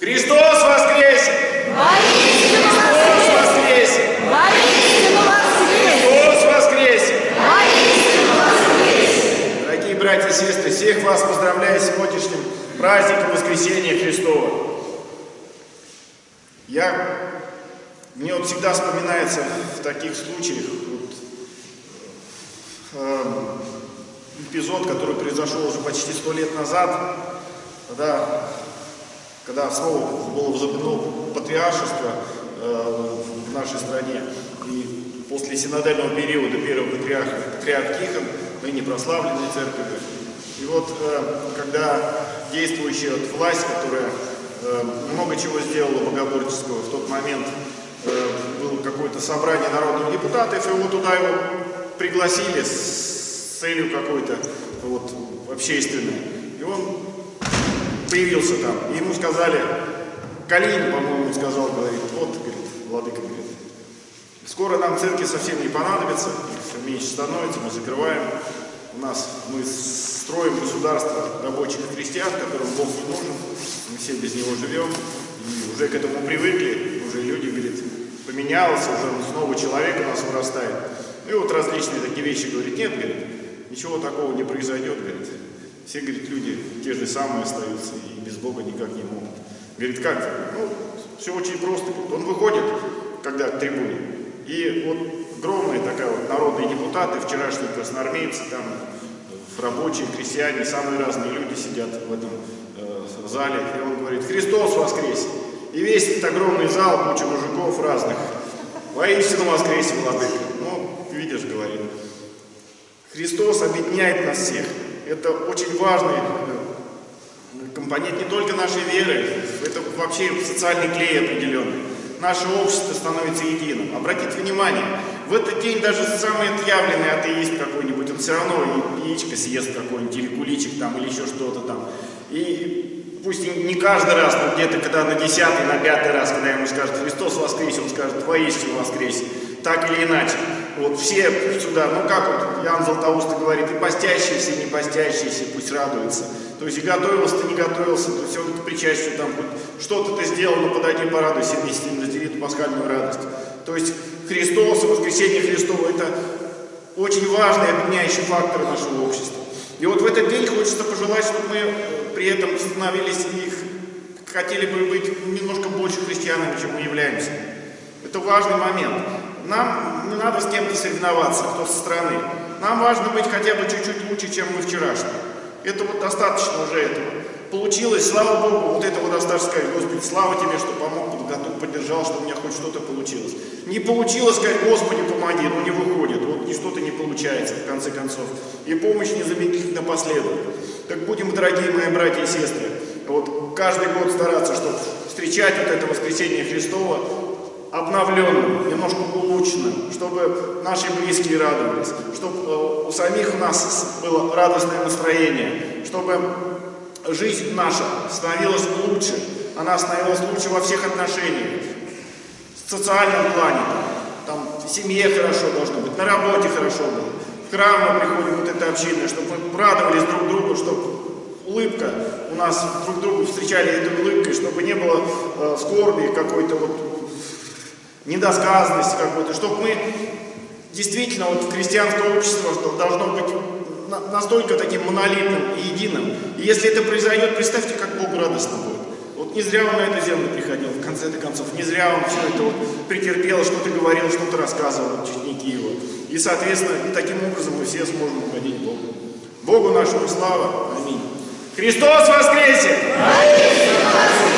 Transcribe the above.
Христос воскресе! Воистину воскресе! Воистину воскресе! Христос воскресе! Воистину воскресе! Дорогие братья и сестры, всех вас поздравляю с сегодняшним праздником Воскресения Христова. Я, мне вот всегда вспоминается в таких случаях вот, эм, эпизод, который произошел уже почти сто лет назад, когда, когда снова было возобновлено патриаршество э, в нашей стране. И после синодального периода первого патриарха, патриарх Тихон, ныне прославленной церковью. И вот э, когда действующая вот власть, которая э, много чего сделала богоборческого, в тот момент было какое-то собрание народных депутатов, и вот туда его пригласили с целью какой-то вот, общественной. И он появился там, и ему сказали, Калин, по-моему, сказал, говорит, вот, говорит, владыка, говорит, скоро нам церкви совсем не понадобится, все меньше становится, мы закрываем, у нас, мы строим государство рабочих и крестьян, которым Бог не нужен, мы все без него живем, и уже к этому привыкли, уже люди, говорит, поменялось, уже снова человек у нас вырастает. И вот различные такие вещи, говорит, нет, говорит, ничего такого не произойдет, говорит, все, говорит, люди те же самые остаются и без Бога никак не могут. Говорит, как? Ну, все очень просто. Он выходит, когда к трибуне, и вот огромная такая вот народные депутаты, вчерашние красноармейцы, там рабочие, крестьяне, самые разные люди сидят в этом э, зале, и он говорит, Христос воскресе! И весь этот огромный зал, куча мужиков разных, воистину воскресе, владыка. Ну, видишь, говорит, Христос объединяет нас всех. Это очень важный э, компонент не только нашей веры, это вообще социальный клей определенный. Наше общество становится единым. Обратите внимание, в этот день даже самый отъявленный атеист какой-нибудь, он все равно яичко съест какой-нибудь, или куличик там, или еще что-то там. И пусть не каждый раз, но где-то когда на десятый, на пятый раз, когда ему скажут Христос воскресе, он скажет воистину воскресе. Так или иначе. Вот все сюда, ну как вот Иоанн Златоуст говорит, и постящиеся, и не постящиеся, пусть радуются. То есть и готовился ты, не готовился, то есть он причастию там что-то ты сделал, но подойди порадуйся вместе с ним, раздели эту пасхальную радость. То есть Христос и воскресение Христово это очень важный объединяющий фактор нашего общества. И вот в этот день хочется пожелать, чтобы мы при этом становились их, хотели бы быть немножко больше христианами, чем мы являемся. Это важный момент. Нам не надо с кем-то соревноваться, кто со стороны. Нам важно быть хотя бы чуть-чуть лучше, чем мы вчерашние. Это вот достаточно уже этого. Получилось, слава Богу, вот этого достаточно сказать, Господи, слава Тебе, что помог, подготовил, поддержал, что у меня хоть что-то получилось. Не получилось сказать, Господи, помоги, но не выходит, вот и что-то не получается, в конце концов. И помощь незамедлительно последует. Так будем, дорогие мои братья и сестры, вот каждый год стараться, чтобы встречать вот это воскресение Христова обновленным, немножко улучшенным, чтобы наши близкие радовались, чтобы у самих нас было радостное настроение, чтобы жизнь наша становилась лучше, она становилась лучше во всех отношениях, в социальном плане, там, в семье хорошо должно быть, на работе хорошо было, в храм мы приходим, вот это община, чтобы мы радовались друг другу, чтобы улыбка у нас друг другу встречали этой улыбкой, чтобы не было э, скорби какой-то вот недосказанности какой-то, чтобы мы действительно вот в христианское общество должно быть настолько таким монолитным и единым. И если это произойдет, представьте, как Богу радостно будет. Вот не зря он на эту землю приходил, в конце концов, не зря он все это вот претерпел, что-то говорил, что-то рассказывал, ученики его. И, соответственно, и таким образом мы все сможем угодить Богу. Богу нашему слава. Аминь. Христос воскресе! Аминь!